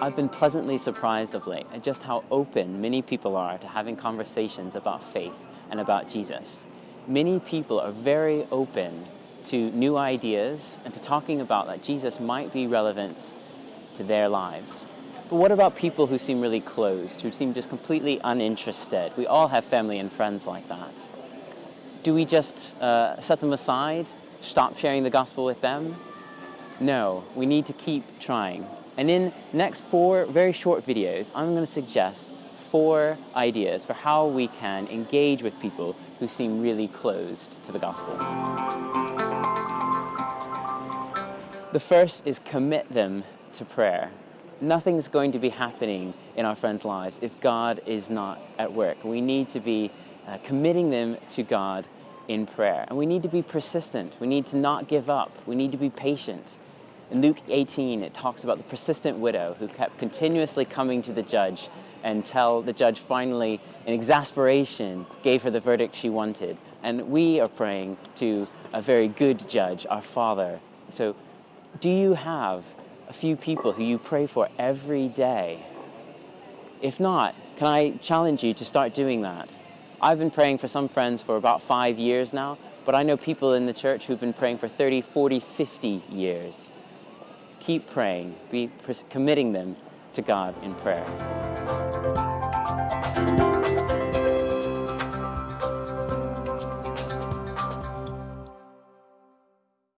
I've been pleasantly surprised of late at just how open many people are to having conversations about faith and about Jesus. Many people are very open to new ideas and to talking about that Jesus might be relevant to their lives. But what about people who seem really closed, who seem just completely uninterested? We all have family and friends like that. Do we just uh, set them aside, stop sharing the gospel with them? No, we need to keep trying. And in next four very short videos, I'm going to suggest four ideas for how we can engage with people who seem really closed to the gospel. The first is commit them to prayer. Nothing's going to be happening in our friends' lives if God is not at work. We need to be uh, committing them to God in prayer. And we need to be persistent. We need to not give up. We need to be patient. In Luke 18, it talks about the persistent widow who kept continuously coming to the judge until the judge finally, in exasperation, gave her the verdict she wanted. And we are praying to a very good judge, our Father. So do you have a few people who you pray for every day? If not, can I challenge you to start doing that? I've been praying for some friends for about five years now, but I know people in the church who've been praying for 30, 40, 50 years keep praying, be committing them to God in prayer.